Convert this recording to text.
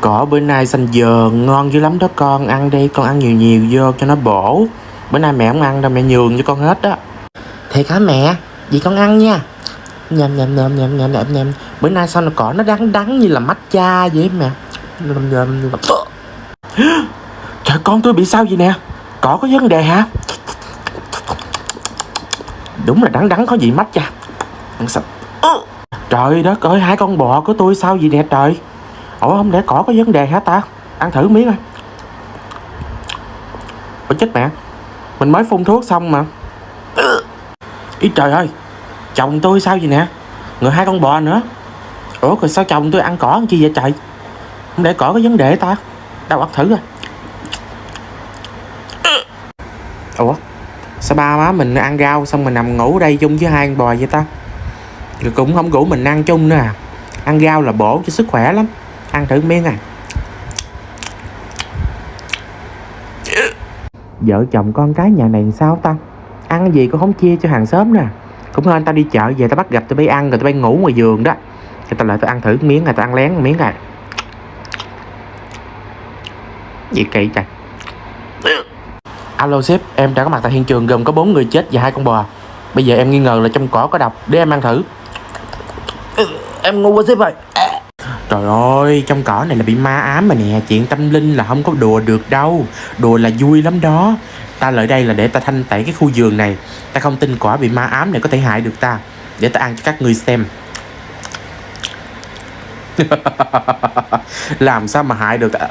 Cỏ bữa nay xanh dờ ngon dữ lắm đó con. Ăn đi con ăn nhiều nhiều vô cho nó bổ. Bữa nay mẹ không ăn đâu mẹ nhường cho con hết đó Thiệt hả mẹ? Vậy con ăn nha. Nhầm nhầm nhầm nhầm nhầm nhầm nhầm. Bữa nay sao nó cỏ nó đắng đắng như là matcha vậy mẹ? Nhầm nhầm nhầm Trời con tôi bị sao vậy nè? Cỏ có vấn đề hả? Đúng là đắng đắng có gì matcha. Ăn sạch. Trời đất ơi hai con bò của tôi sao vậy nè trời Ủa, không, để cỏ có vấn đề hả ta? Ăn thử miếng coi Ủa, chết mẹ. Mình mới phun thuốc xong mà. Ý trời ơi, Chồng tôi sao vậy nè? Người hai con bò nữa. Ủa, rồi sao chồng tôi ăn cỏ ăn chi vậy trời? Không để cỏ có vấn đề ta? Đâu, ăn thử coi. Ủa, Sao ba má mình ăn rau xong mình nằm ngủ đây chung với hai con bò vậy ta? Rồi cũng không ngủ mình ăn chung nữa à? Ăn rau là bổ cho sức khỏe lắm. Ăn thử miếng à Vợ chồng con cái nhà này sao ta Ăn gì cũng không chia cho hàng xóm nè Cũng hơn tao đi chợ về tao bắt gặp tao bay ăn Rồi tao bay ngủ ngoài giường đó Thì tao lại tao ăn thử miếng rồi tao ăn lén miếng này. Gì kỳ trời Alo sếp, em đã có mặt tại hiện trường gồm có bốn người chết và hai con bò. Bây giờ em nghi ngờ là trong cỏ có độc, để em ăn thử. Em ngu quá sếp ơi. Trời ơi, trong cỏ này là bị ma ám mà nè, chuyện tâm linh là không có đùa được đâu. Đùa là vui lắm đó. Ta lại đây là để ta thanh tẩy cái khu vườn này. Ta không tin quả bị ma ám này có thể hại được ta. Để ta ăn cho các ngươi xem. làm sao mà hại được ta